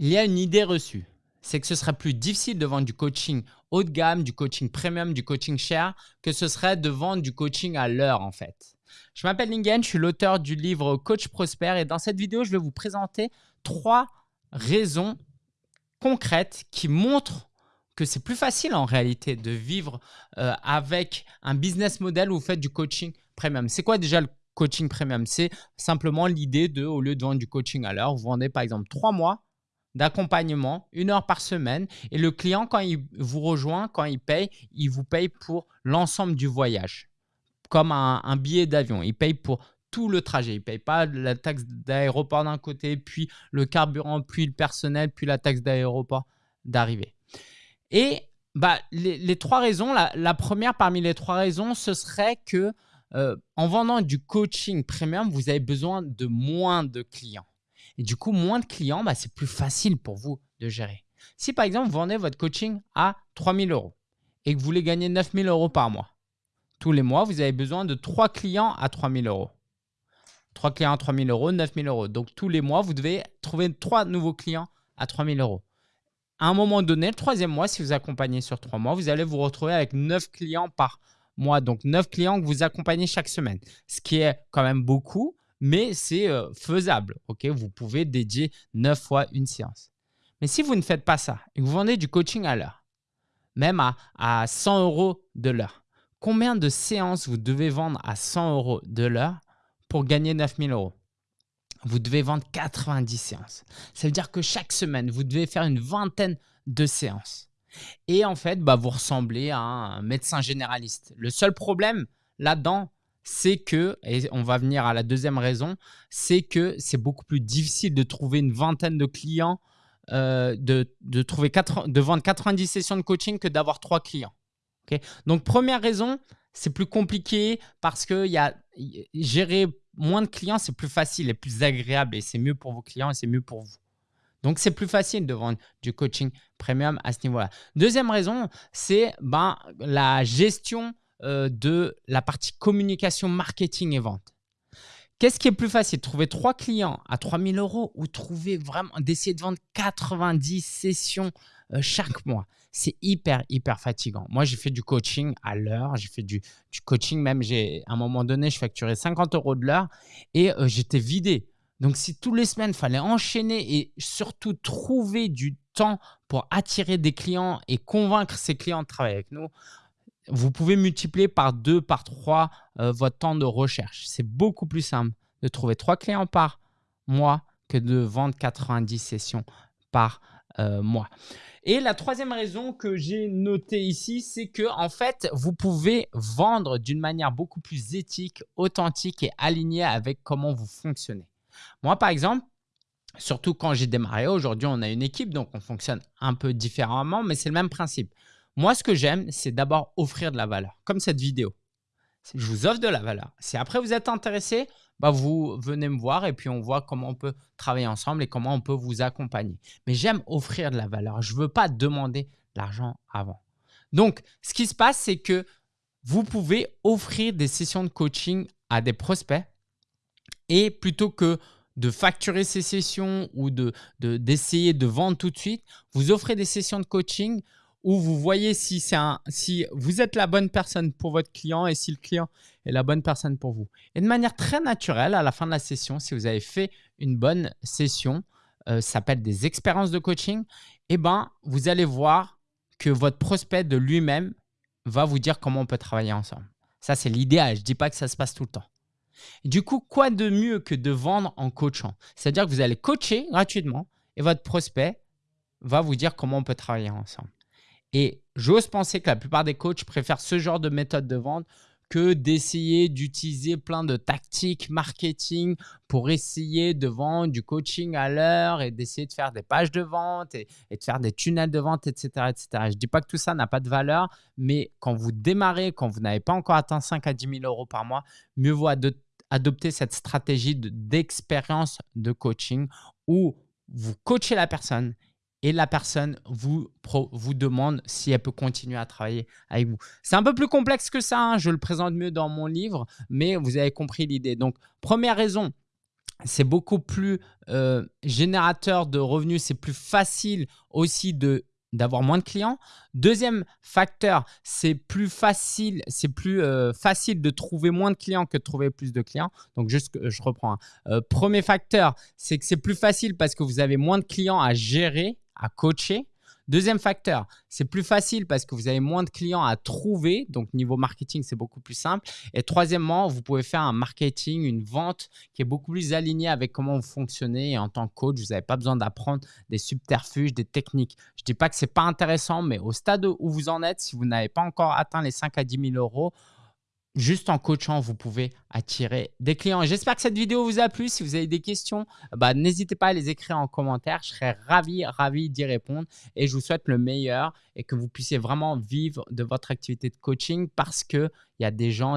il y a une idée reçue. C'est que ce serait plus difficile de vendre du coaching haut de gamme, du coaching premium, du coaching cher, que ce serait de vendre du coaching à l'heure en fait. Je m'appelle Lingen, je suis l'auteur du livre Coach Prosper et dans cette vidéo, je vais vous présenter trois raisons concrètes qui montrent que c'est plus facile en réalité de vivre euh, avec un business model où vous faites du coaching premium. C'est quoi déjà le coaching premium? C'est simplement l'idée de, au lieu de vendre du coaching à l'heure, vous vendez par exemple trois mois d'accompagnement, une heure par semaine. Et le client, quand il vous rejoint, quand il paye, il vous paye pour l'ensemble du voyage, comme un, billet d'avion. Il paye pour tout le trajet. Il ne paye pas la taxe d'aéroport d'un côté, puis le carburant, puis le personnel, puis la taxe d'aéroport d'arrivée. Et bah, les, trois raisons, la, première parmi les trois raisons, ce serait que euh, en vendant du coaching premium, vous avez besoin de moins de clients. Et du coup, moins de clients, bah, c'est plus facile pour vous de gérer. Si par exemple, vous vendez votre coaching à 3 000 euros et que vous voulez gagner 9 000 euros par mois, tous les mois, vous avez besoin de 3 clients à 3 000 euros. 3 clients à 3 000 euros, 9 000 euros. Donc, tous les mois, vous devez trouver 3 nouveaux clients à 3 000 euros. À un moment donné, le troisième mois, si vous accompagnez sur 3 mois, vous allez vous retrouver avec 9 clients par mois. Donc, 9 clients que vous accompagnez chaque semaine, ce qui est quand même beaucoup mais c'est euh, faisable. ok? Vous pouvez dédier 9 fois une séance. Mais si vous ne faites pas ça et que vous vendez du coaching à l'heure, même à, à 100 euros de l'heure, combien de séances vous devez vendre à 100 euros de l'heure pour gagner 9000 euros? Vous devez vendre 90 séances. Ça veut dire que chaque semaine, vous devez faire une vingtaine de séances. Et en fait, bah, vous ressemblez à un médecin généraliste. Le seul problème là-dedans, c'est que, et on va venir à la deuxième raison, c'est que c'est beaucoup plus difficile de trouver une vingtaine de clients, euh, de, trouver de vendre 90 sessions de coaching que d'avoir trois clients. Donc, première raison, c'est plus compliqué parce que y a, gérer moins de clients, c'est plus facile et plus agréable et c'est mieux pour vos clients et c'est mieux pour vous. Donc, c'est plus facile de vendre du coaching premium à ce niveau-là. Deuxième raison, c'est ben, la gestion euh, de la partie communication, marketing et vente. Qu'est-ce qui est plus facile? Trouver trois clients à 3000 euros ou trouver vraiment, d'essayer de vendre 90 sessions euh, chaque mois? C'est hyper, hyper fatigant. Moi, j'ai fait du coaching à l'heure. J'ai fait du, coaching même. À un moment donné, je facturais 50 euros de l'heure et euh, j'étais vidé. Donc, si tous les semaines, il fallait enchaîner et surtout trouver du temps pour attirer des clients et convaincre ces clients de travailler avec nous, vous pouvez multiplier par deux, par trois euh, votre temps de recherche. C'est beaucoup plus simple de trouver trois clients par mois que de vendre 90 sessions par euh, mois. Et la troisième raison que j'ai notée ici, c'est que en fait, vous pouvez vendre d'une manière beaucoup plus éthique, authentique et alignée avec comment vous fonctionnez. Moi, par exemple, surtout quand j'ai démarré, aujourd'hui, on a une équipe, donc on fonctionne un peu différemment, mais c'est le même principe. Moi, ce que j'aime, c'est d'abord offrir de la valeur, comme cette vidéo. Je vous offre de la valeur. Si après vous êtes intéressé, bah vous venez me voir et puis on voit comment on peut travailler ensemble et comment on peut vous accompagner. Mais j'aime offrir de la valeur. Je ne veux pas demander l'argent avant. Donc, ce qui se passe, c'est que vous pouvez offrir des sessions de coaching à des prospects et plutôt que de facturer ces sessions ou d'essayer de, de vendre tout de suite, vous offrez des sessions de coaching où vous voyez si, vous êtes la bonne personne pour votre client et si le client est la bonne personne pour vous. Et de manière très naturelle, à la fin de la session, si vous avez fait une bonne session, euh, ça s'appelle des expériences de coaching, eh ben, vous allez voir que votre prospect de lui-même va vous dire comment on peut travailler ensemble. Ça, c'est l'idéal. Je ne dis pas que ça se passe tout le temps. du coup, quoi de mieux que de vendre en coachant? C'est-à-dire que vous allez coacher gratuitement et votre prospect va vous dire comment on peut travailler ensemble. Et j'ose penser que la plupart des coachs préfèrent ce genre de méthode de vente que d'essayer d'utiliser plein de tactiques marketing pour essayer de vendre du coaching à l'heure et d'essayer de faire des pages de vente et, de faire des tunnels de vente, etc. etc. Je ne dis pas que tout ça n'a pas de valeur, mais quand vous démarrez, quand vous n'avez pas encore atteint 5 à 10 000 euros par mois, mieux vaut adopter cette stratégie d'expérience de coaching où vous coachez la personne et la personne vous, demande si elle peut continuer à travailler avec vous. C'est un peu plus complexe que ça, hein. je le présente mieux dans mon livre, mais vous avez compris l'idée. Donc, première raison, c'est beaucoup plus euh, générateur de revenus, c'est plus facile aussi de d'avoir moins de clients. Deuxième facteur, c'est plus facile, c'est plus euh, facile de trouver moins de clients que de trouver plus de clients. Donc juste, je reprends. Hein. Euh, premier facteur, c'est que c'est plus facile parce que vous avez moins de clients à gérer, à coacher. Deuxième facteur, c'est plus facile parce que vous avez moins de clients à trouver. Donc, niveau marketing, c'est beaucoup plus simple. Et troisièmement, vous pouvez faire un marketing, une vente qui est beaucoup plus alignée avec comment vous fonctionnez. Et en tant que coach, vous n'avez pas besoin d'apprendre des subterfuges, des techniques. Je ne dis pas que ce n'est pas intéressant, mais au stade où vous en êtes, si vous n'avez pas encore atteint les 5 à 10 000 euros, juste en coachant, vous pouvez attirer des clients. J'espère que cette vidéo vous a plu. Si vous avez des questions, bah, n'hésitez pas à les écrire en commentaire. Je serai ravi, ravi d'y répondre et je vous souhaite le meilleur et que vous puissiez vraiment vivre de votre activité de coaching parce qu'il y a des gens